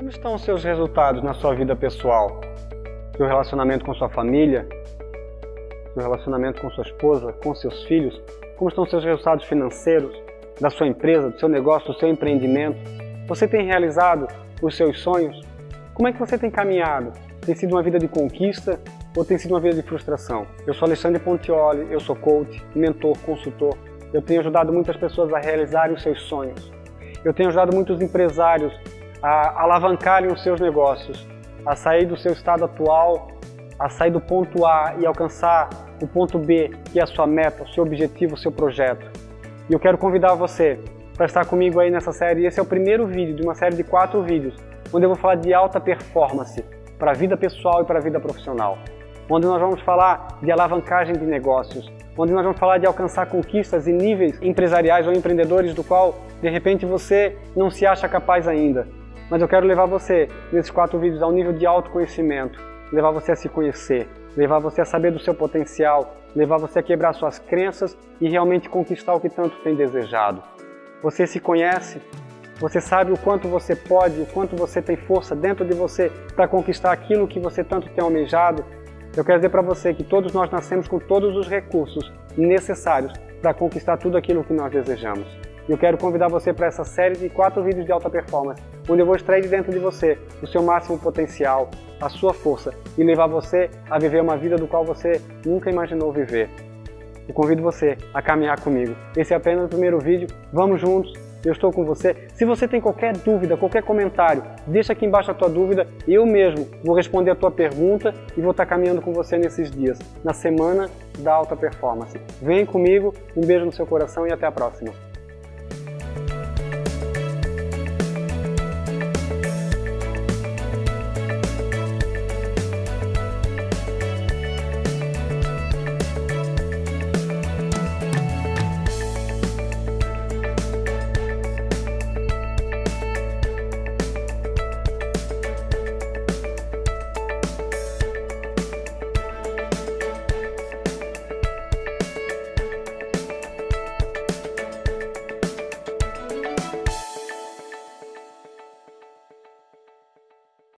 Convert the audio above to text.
Como estão os seus resultados na sua vida pessoal? Seu relacionamento com sua família? Seu relacionamento com sua esposa? Com seus filhos? Como estão seus resultados financeiros? Da sua empresa, do seu negócio, do seu empreendimento? Você tem realizado os seus sonhos? Como é que você tem caminhado? Tem sido uma vida de conquista ou tem sido uma vida de frustração? Eu sou Alexandre Pontioli, eu sou coach, mentor, consultor. Eu tenho ajudado muitas pessoas a realizarem os seus sonhos. Eu tenho ajudado muitos empresários a alavancarem os seus negócios, a sair do seu estado atual, a sair do ponto A e alcançar o ponto B, que é a sua meta, o seu objetivo, o seu projeto. E eu quero convidar você para estar comigo aí nessa série. Esse é o primeiro vídeo de uma série de quatro vídeos, onde eu vou falar de alta performance para a vida pessoal e para a vida profissional. Onde nós vamos falar de alavancagem de negócios, onde nós vamos falar de alcançar conquistas e níveis empresariais ou empreendedores do qual, de repente, você não se acha capaz ainda. Mas eu quero levar você, nesses quatro vídeos, ao nível de autoconhecimento, levar você a se conhecer, levar você a saber do seu potencial, levar você a quebrar suas crenças e realmente conquistar o que tanto tem desejado. Você se conhece, você sabe o quanto você pode, o quanto você tem força dentro de você para conquistar aquilo que você tanto tem almejado. Eu quero dizer para você que todos nós nascemos com todos os recursos necessários para conquistar tudo aquilo que nós desejamos. Eu quero convidar você para essa série de quatro vídeos de alta performance, onde eu vou extrair de dentro de você o seu máximo potencial, a sua força e levar você a viver uma vida do qual você nunca imaginou viver. Eu convido você a caminhar comigo. Esse é apenas o primeiro vídeo. Vamos juntos. Eu estou com você. Se você tem qualquer dúvida, qualquer comentário, deixa aqui embaixo a tua dúvida. Eu mesmo vou responder a tua pergunta e vou estar caminhando com você nesses dias, na semana da alta performance. Vem comigo, um beijo no seu coração e até a próxima.